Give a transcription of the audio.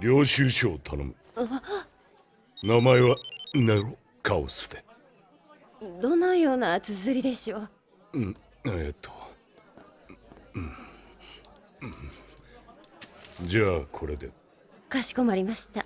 領収書を頼む。名前はネロカオスで。どのような綴りでしょう？んえ、っと、うんうん、じゃあこれで。かしこまりました。